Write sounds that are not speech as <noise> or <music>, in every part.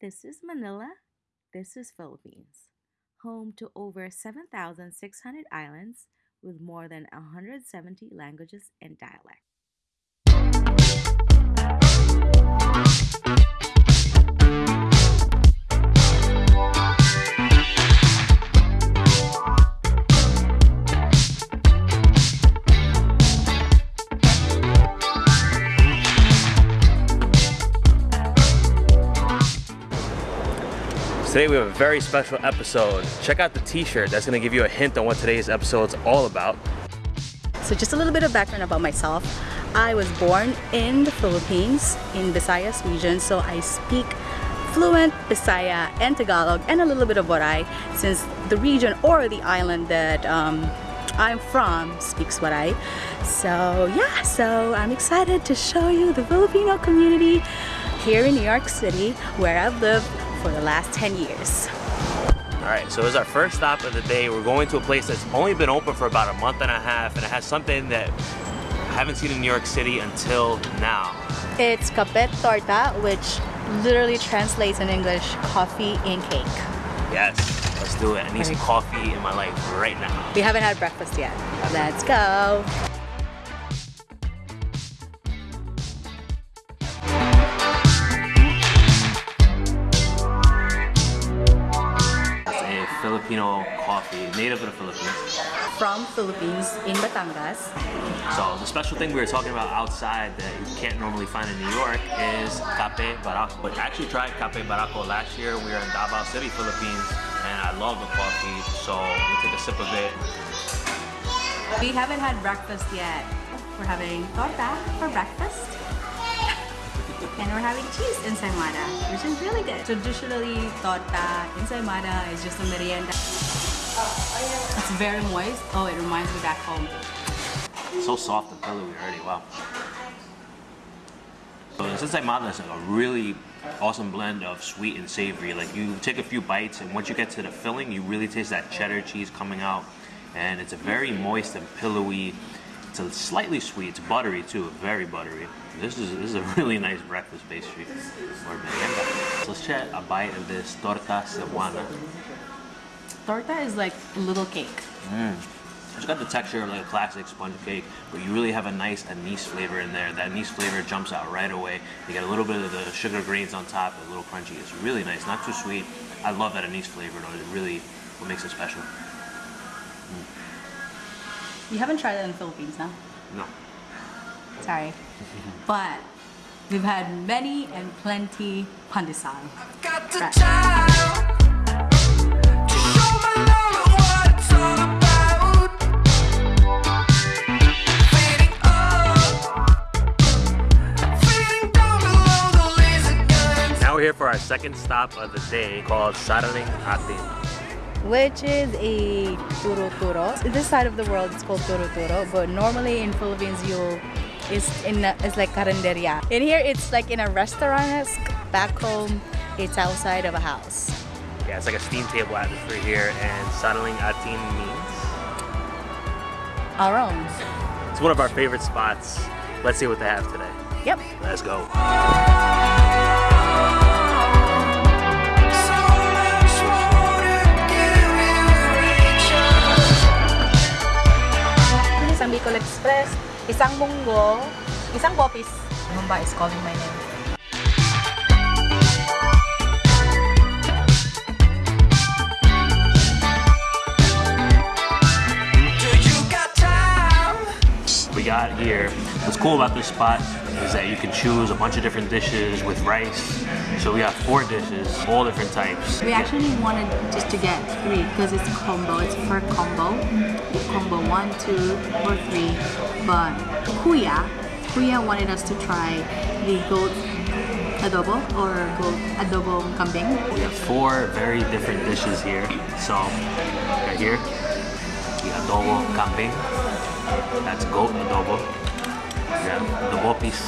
This is Manila. This is Philippines. Home to over 7,600 islands with more than 170 languages and dialects. Today we have a very special episode. Check out the t-shirt that's gonna give you a hint on what today's episode is all about. So just a little bit of background about myself. I was born in the Philippines, in Visayas region, so I speak fluent Bisaya and Tagalog and a little bit of Waray since the region or the island that um, I'm from speaks Waray. So yeah, so I'm excited to show you the Filipino community here in New York City where I've lived for the last 10 years. All right, so it's our first stop of the day. We're going to a place that's only been open for about a month and a half, and it has something that I haven't seen in New York City until now. It's Kape Torta, which literally translates in English coffee in cake. Yes, let's do it. I need some coffee in my life right now. We haven't had breakfast yet. Let's go. Coffee, native to the Philippines. From Philippines in Batangas. So the special thing we were talking about outside that you can't normally find in New York is Cafe Barako. But I actually tried Cafe Barako last year. We were in Davao City, Philippines, and I love the coffee. So we take a sip of it. We haven't had breakfast yet. We're having torta for breakfast. And we're having cheese ensaymada, which is really good. Traditionally, torta ensaymada is just a merienda. It's very moist. Oh, it reminds me back home. So soft and pillowy already, wow. So this ensaymada is like a really awesome blend of sweet and savory. Like you take a few bites and once you get to the filling, you really taste that cheddar cheese coming out. And it's a very moist and pillowy. It's a slightly sweet, it's buttery too, very buttery. This is this is a <laughs> really nice breakfast pastry or merienda. So let's try a bite of this torta cebuana. Torta is like a little cake. Mm. It's got the texture of like a classic sponge cake, but you really have a nice anise flavor in there. That anise flavor jumps out right away. You get a little bit of the sugar grains on top, a little crunchy. It's really nice, not too sweet. I love that anise flavor though. It really what makes it special. You haven't tried it in the Philippines, no? No. Sorry. But we've had many and plenty pandesal. Got Right. time to show my love what it's all about. Fading up, fading down below the laser guns. Now we're here for our second stop of the day called Sariling Atin. which is a turo turo. This side of the world it's called turo turo, but normally in Philippines you it's in a, it's like carinderia. In here it's like in a restaurant. Back home it's outside of a house. Yeah, it's like a steam table atmosphere here, and Sariling Atin means Our own. it's one of our favorite spots. Let's see what they have today. Yep. Let's go. So much more to give you reaches. Isang Bicol Express, isang munggo, isang bopis. Mumba is calling my name. We got here. What's cool about this spot is that you can choose a bunch of different dishes with rice. So we got four dishes, all different types. We actually wanted just to get three because it's combo. It's per combo. Combo one, two, or three. But Kuya, Kuya wanted us to try the goat adobo or goat adobo kambing. We have four very different dishes here. So right here, the adobo kambing. That's goat adobo. Have the bopis.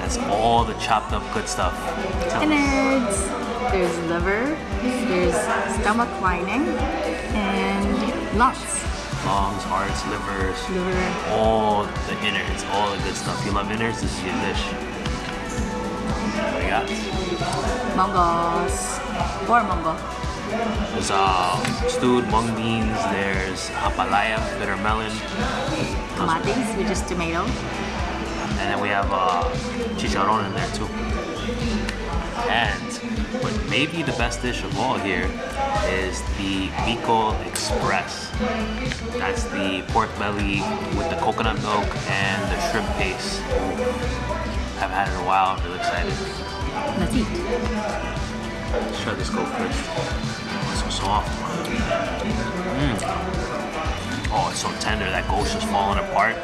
That's all the chopped up good stuff. Innards. There's liver. There's stomach lining and lungs. Lungs, hearts, livers, Liver. all the innards, all the good stuff. You love innards, this is your dish. We got. Mongos. Or mongo. There's uh, stewed mung beans. There's ampalaya, bitter melon, Tomates, which is tomato. and then we have uh, chicharron in there too. And what may be the best dish of all here is the Bicol Express. That's the pork belly with the coconut milk and the shrimp paste. I haven't had it in a while. I'm really excited. Let's eat. Let's try this go first. It's so soft. Mm. Oh, it's so tender. That ghost is falling apart.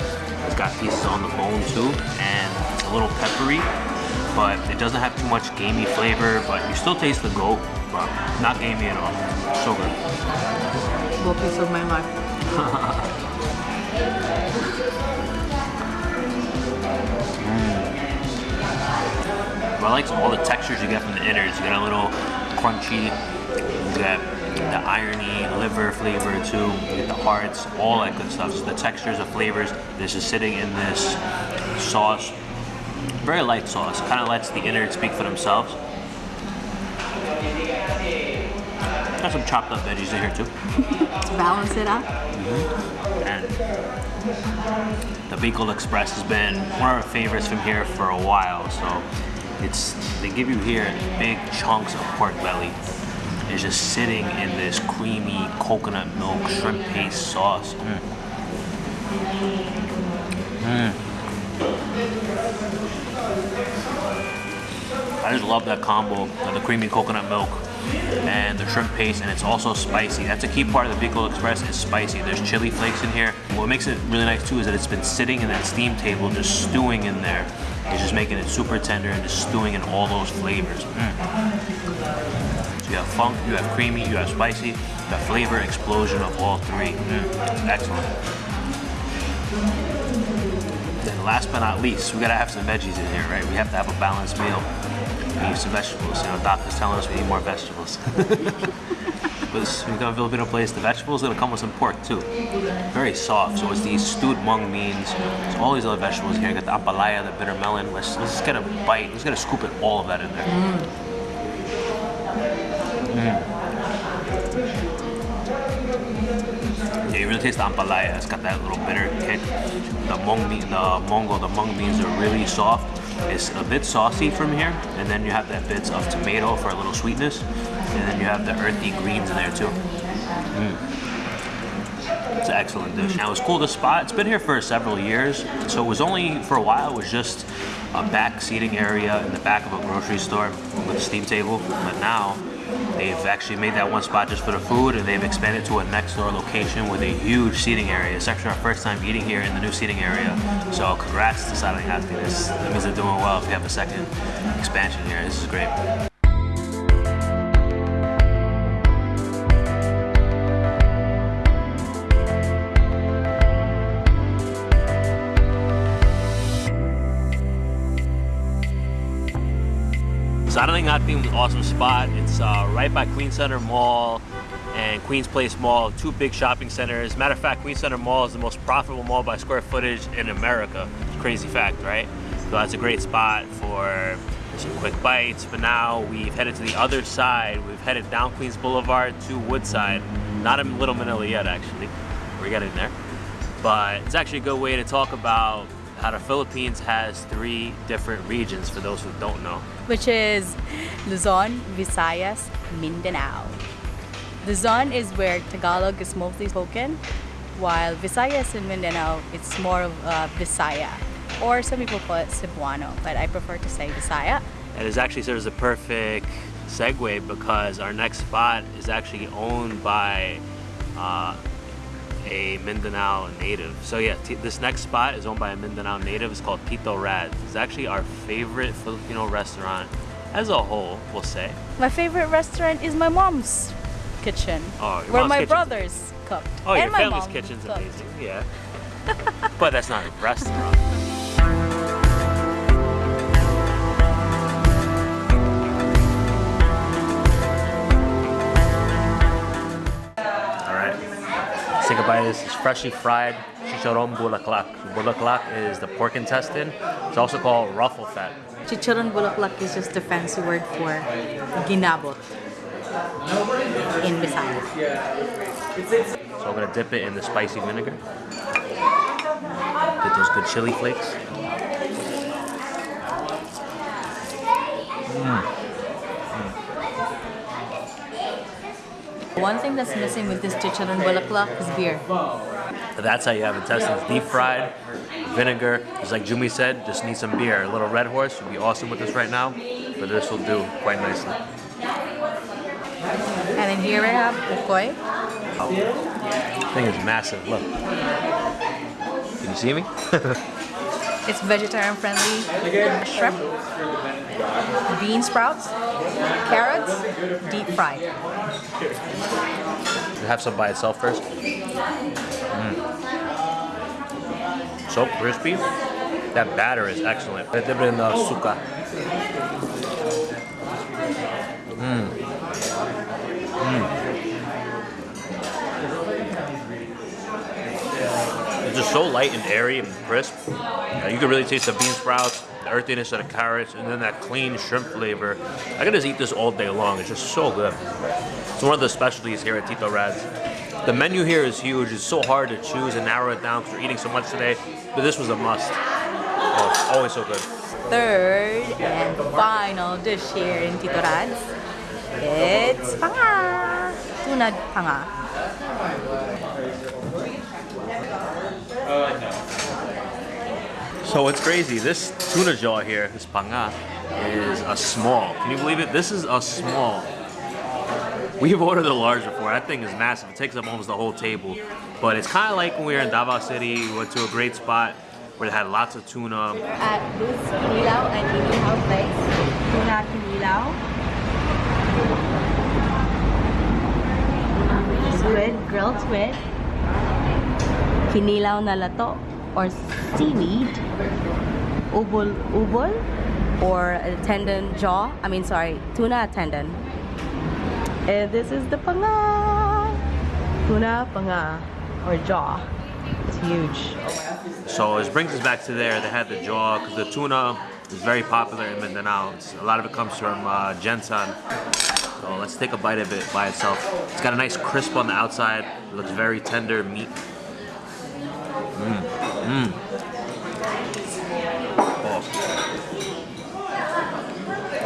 It's got pieces on the bone too, and it's a little peppery, but it doesn't have too much gamey flavor. But you still taste the goat, but not gamey at all. So good. Go piece of my life. <laughs> Mm. But I like all the textures you get from the innards. You get a little crunchy, you get irony, liver flavor too, get the hearts, all that good stuff. So the textures of flavors, this is sitting in this sauce. Very light sauce, kind of lets the innards speak for themselves. Got some chopped up veggies in here too. <laughs> To balance it out. Mm-hmm. And the Bicol Express has been one of our favorites from here for a while. So it's they give you here big chunks of pork belly. It's just sitting in this creamy coconut milk shrimp paste sauce. Mm. Mm. I just love that combo of the creamy coconut milk and the shrimp paste, and it's also spicy. That's a key part of the Bicol Express is spicy. There's chili flakes in here. What makes it really nice too is that it's been sitting in that steam table, just stewing in there. It's just making it super tender and just stewing in all those flavors. Mm. You have funk, you have creamy, you have spicy, the flavor explosion of all three. Mm. Excellent. Then last but not least, we gotta have some veggies in here, right? We have to have a balanced meal. We need some vegetables. You know, doctor's telling us we need more vegetables. <laughs> Because we got a Filipino place, the vegetables gonna come with some pork too. Very soft. So it's these stewed mung beans. It's all these other vegetables here. Got the ampalaya, the bitter melon. Let's let's just get a bite. Let's get a scoop of all of that in there. Yeah, you really taste the ampalaya. It's got that little bitter kick. The mung bean, the mongo, the mung beans are really soft. It's a bit saucy from here, and then you have that bits of tomato for a little sweetness, and then you have the earthy greens in there too. Mm. It's an excellent dish. Now it's cool. The spot. It's been here for several years, so it was only for a while. It was just a back seating area in the back of a grocery store with a steam table, but now They've actually made that one spot just for the food, and they've expanded to a next door location with a huge seating area. It's actually our first time eating here in the new seating area. So congrats to Silent Happiness. That means they're doing well if you have a second expansion here. This is great. Theme is an awesome spot. It's uh, right by Queen Center Mall and Queens Place Mall, two big shopping centers. Matter of fact, Queen Center Mall is the most profitable mall by square footage in America. Crazy fact, right? So that's a great spot for some quick bites. But now we've headed to the other side. We've headed down Queens Boulevard to Woodside. Not in Little Manila yet, actually. We're getting there. But it's actually a good way to talk about how the Philippines has three different regions for those who don't know. which is Luzon, Visayas, Mindanao. Luzon is where Tagalog is mostly spoken, while Visayas and Mindanao, it's more of uh, Visaya. Or some people call it Cebuano, but I prefer to say Visaya. And it actually serves a perfect segue because our next spot is actually owned by uh, a Mindanao native. So yeah, t- this next spot is owned by a Mindanao native. It's called Tito Rad. It's actually our favorite Filipino restaurant as a whole, we'll say. My favorite restaurant is my mom's kitchen, Oh, where my kitchen's- brothers cooked. Oh, and your my family's kitchen's cooked. amazing. Yeah. <laughs> but that's not a restaurant. All right. Let's a bite of this. It's freshly fried chicharon bulaklak. Bulaklak is the pork intestine. It's also called ruffle fat. Chicharon bulaklak is just a fancy word for ginabot in Visayas. So I'm gonna dip it in the spicy vinegar. Get those good chili flakes. Mm. One thing that's missing with this chicharon bulaklak is beer. That's how you have intestines. Deep fried, vinegar. Just like Yumi said, just need some beer. A little Red Horse would be awesome with this right now, but this will do quite nicely. And then here I have koi ukoy. thing is massive. Look. Can you see me? <laughs> It's vegetarian friendly. Shrimp, bean sprouts, carrots, deep fried. have some by itself first. Mm. So crispy. That batter is excellent. I dip it in the suka. It's just so light and airy and crisp. Uh, you can really taste the bean sprouts, the earthiness of the carrots, and then that clean shrimp flavor. I could just eat this all day long. It's just so good. It's one of the specialties here at Tito Rad's. The menu here is huge. It's so hard to choose and narrow it down because we're eating so much today. But this was a must. Oh, always so good. Third and final dish here in Tito Rad's. It's panga. Tuna panga. So it's crazy. This tuna jaw here, this panga, is a small. Can you believe it? This is a small. We've ordered a large before. That thing is massive. It takes up almost the whole table. But it's kind of like when we were in Davao City. We went to a great spot where they had lots of tuna. At Luz Kinilaw and Inihaw Place. Tuna Kinilaw. Squid, grilled squid. Kinilaw na lato or seaweed. Ubol, ubol or tendon jaw. I mean, sorry, tuna tendon. And this is the panga. Tuna panga or jaw. It's huge. So it brings us back to there. They had the jaw because the tuna is very popular in Mindanao. It's, a lot of it comes from uh. So let's take a bite of it by itself. It's got a nice crisp on the outside. It looks very tender meat. Oh.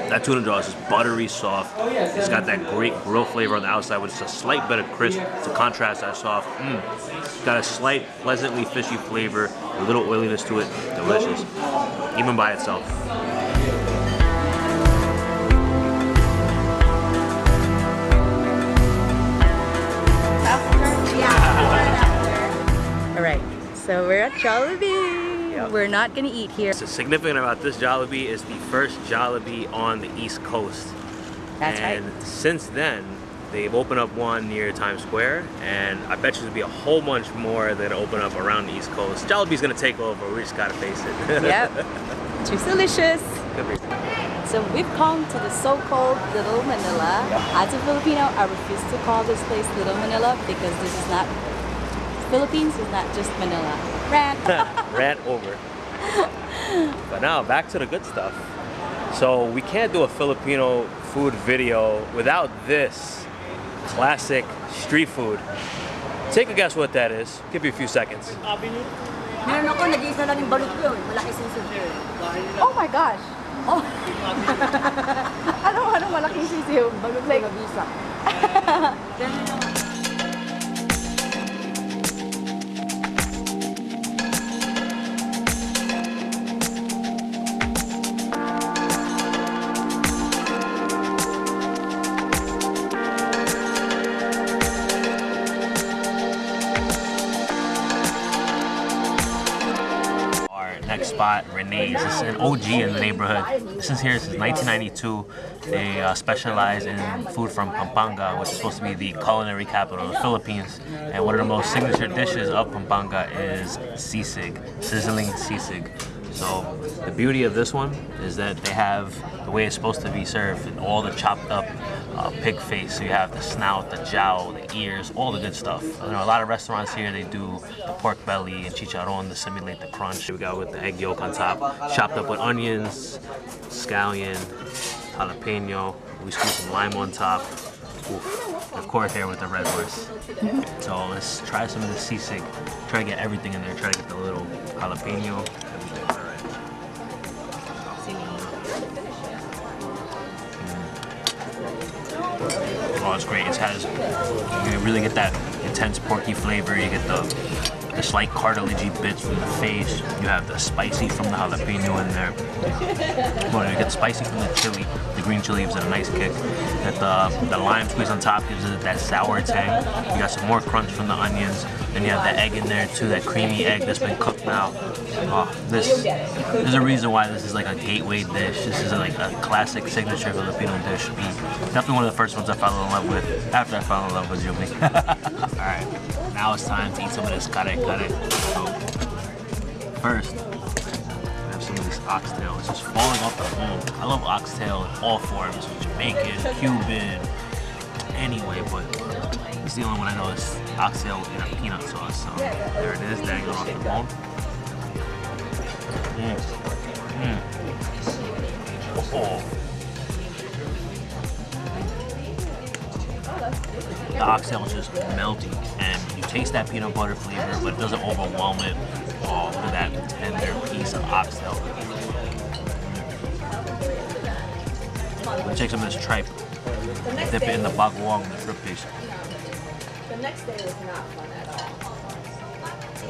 That tuna jaw is just buttery soft. Oh, it's got that great grill flavor on the outside with just a slight bit of crisp to contrast that soft. Mmm. Got a slight, pleasantly fishy flavor, a little oiliness to it. Delicious. Even by itself. So we're at Jollibee. We're not gonna eat here. So significant about this Jollibee is the first Jollibee on the East Coast. That's right. and since then, they've opened up one near Times Square, and I bet you there'll be a whole bunch more that open up around the East Coast. Jollibee's gonna take over. We just gotta face it. Yep, <laughs> too delicious. So we've come to the so-called Little Manila. As a Filipino, I refuse to call this place Little Manila because this is not Philippines is not just Manila. Rant. <laughs> <laughs> Rant over. but now back to the good stuff. So we can't do a Filipino food video without this classic street food. Take a guess what that is. Give you a few seconds. Meron ako, nag-iisa lang yung balot ko yun. Malaki sisig. oh my gosh. Oh. <laughs> ano ano malaking sisiw? Balot ko Like, nag-iisa. This is an OG in the neighborhood. This is here since 1992. They uh, specialize in food from Pampanga, which is supposed to be the culinary capital of the Philippines. And one of the most signature dishes of Pampanga is sisig, sizzling sisig. So the beauty of this one is that they have the way it's supposed to be served, and all the chopped up uh, pig face. So you have the snout, the jowl, the ears, all the good stuff. You know, a lot of restaurants here they do the pork belly and chicharron to simulate the crunch. We got with the egg yolk on top, chopped up with onions, scallion, jalapeno. We squeeze some lime on top. Oof. Of course, here with the red horse. So let's try some of the sisig. Try to get everything in there. Try to get the little jalapeno. It's great. It has you really get that intense porky flavor. You get the the slight cartilagey bits from the face. You have the spicy from the jalapeno in there. Well, you get spicy from the chili. Green chili gives it a nice kick. That the the lime squeeze on top gives it that sour tang. You got some more crunch from the onions. Then you have the egg in there too, that creamy egg that's been cooked now. Oh, this there's a reason why this is like a gateway dish. This is like a classic signature Filipino dish. Definitely one of the first ones I fell in love with after I fell in love with Yumi. <laughs> All right, now it's time to eat some of this kare kare. So first, oxtail. It's just falling off the bone. I love oxtail in all forms, Jamaican, Cuban, anyway, but it's the only one I know is oxtail in a peanut sauce. So there it is, dangling off the bone. Mm. Mm. Oh. The oxtail is just melting, and you taste that peanut butter flavor, but it doesn't overwhelm it. Oh, at that tender piece of oxtail. Gonna take some of this tripe, dip it in the bagoong, the shrimp paste. The next day was not fun at all.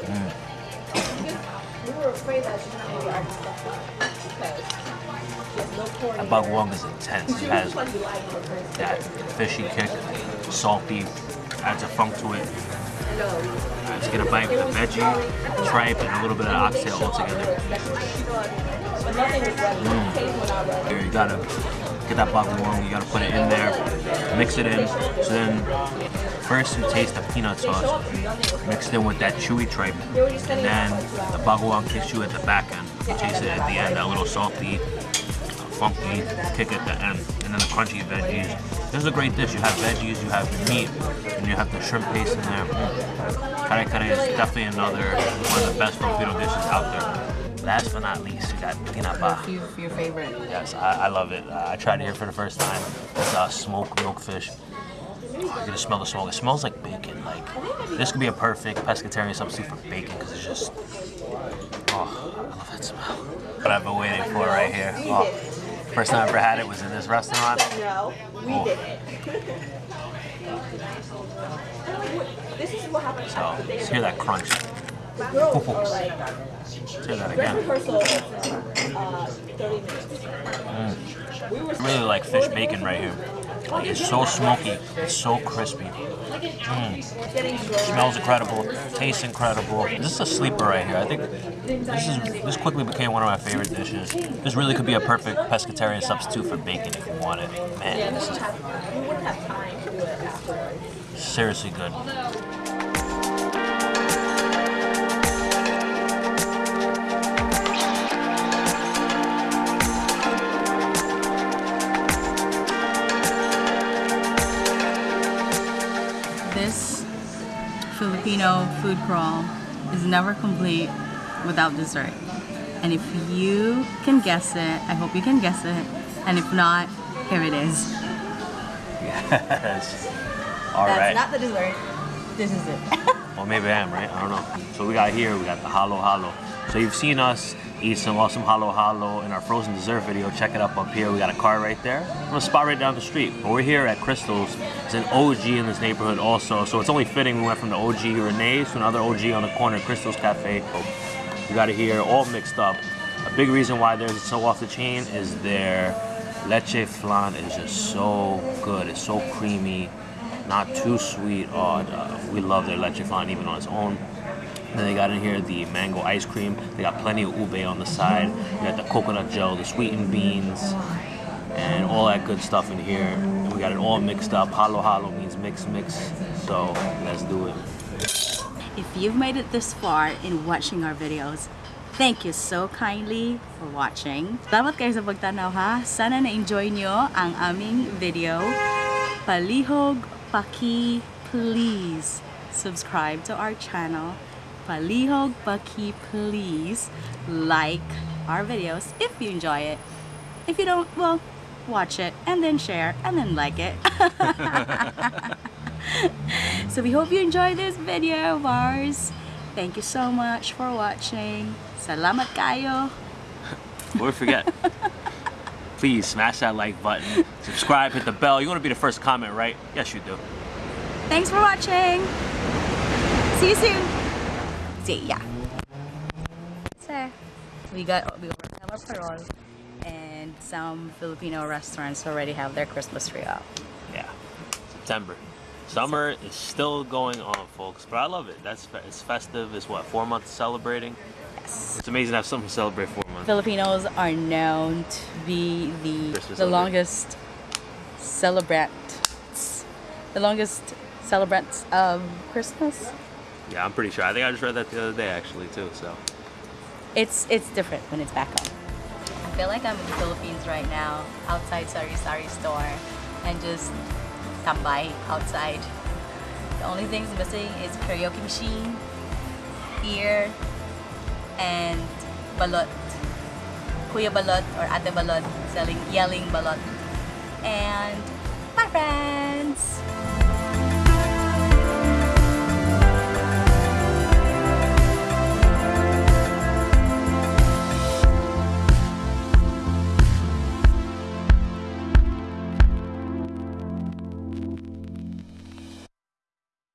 Mm. We were afraid that she's not going to get all the stuff done because she no. That bagoong is intense. It has Like you like her crazy. that fishy kick, salty, adds a funk to it. Let's get a bite with the veggie, tripe, and a little bit of oxtail all together. But nothing was ready. Mm. Taste when I read. Here, you gotta get that bagoong, you gotta put it in there, mix it in. So then, first you taste the peanut sauce, mixed in with that chewy tripe, and then the bagoong kicks you at the back end. You taste it at the end, that little salty, uh, funky kick at the end, and then the crunchy veggies. This is a great dish. You have veggies, you have meat, and you have the shrimp paste in there. Kare kare is definitely another one of the best Filipino dishes out there. Last but not least, we got tinapa. Your favorite. Yes, I, I love it. Uh, I tried it here for the first time. It's uh, smoked milkfish. Oh, you can smell the smoke. It smells like bacon. Like this could be a perfect pescatarian substitute for bacon because it's just. Oh, I love that smell. What I've been waiting for right here. Oh, first time I ever had it was in this restaurant. No, we Oh. did <laughs> it. this is what happened. So let's hear that crunch. Girls are like, that again. rehearsal uh, 30 minutes. We I really like fish bacon right here. Like, it's so smoky. It's so crispy. Mm. Smells incredible, tastes incredible. This is a sleeper right here. I think this is this quickly became one of my favorite dishes. This really could be a perfect pescatarian substitute for bacon if you want it. Man, this is We wouldn't Filipino food crawl is never complete without dessert. And if you can guess it, I hope you can guess it. And if not, here it is. Yes. All That's right. not the dessert. This is it. Well, maybe I am, right? I don't know. So we got here, we got the halo halo. So you've seen us eat some awesome halo halo in our frozen dessert video. Check it up up here. We got a car right there. I'm a spot right down the street. But we're here at Krystal's. It's an OG in this neighborhood also. So it's only fitting we went from the OG Renee's to another OG on the corner, Krystal's Cafe. We got it here all mixed up. A big reason why theirs is so off the chain is their leche flan is just so good. It's so creamy, not too sweet. Oh, uh, we love their leche flan even on its own. Then they got in here the mango ice cream. They got plenty of ube on the side. You got the coconut gel, the sweetened beans, and all that good stuff in here. And we got it all mixed up. Halo halo means mix mix. So let's do it. If you've made it this far in watching our videos, Thank you so kindly for watching. Salamat kayo sa pagtanaw ha. Sana na-enjoy nyo ang aming video. Palihog Paki, please subscribe to our channel. Palihog Paki, please like our videos if you enjoy it. If you don't, well, watch it and then share and then like it. <laughs> so we hope you enjoy this video of ours. Thank you so much for watching. Salamat kayo. We forget, please smash that like button, subscribe, hit the bell. You want to be the first comment, right? Yes, you do. Thanks for watching. See you soon. See ya. So, we got we already have our parol, and some Filipino restaurants already have their Christmas tree up. Yeah. September. Summer is still going on, folks, but I love it. That's it's festive. It's what four months celebrating. Yes. It's amazing to have something to celebrate four months. Filipinos are known to be the Christmas the celebrant. longest celebrants, the longest celebrants of Christmas. Yeah, I'm pretty sure. I think I just read that the other day, actually, too. So It's it's different when it's back home. I feel like I'm in the Philippines right now, outside Sari Sari store, and just tambay outside. The only things missing is karaoke machine, beer, and balot. Kuya balot or ate balot selling yelling balot, and my friend.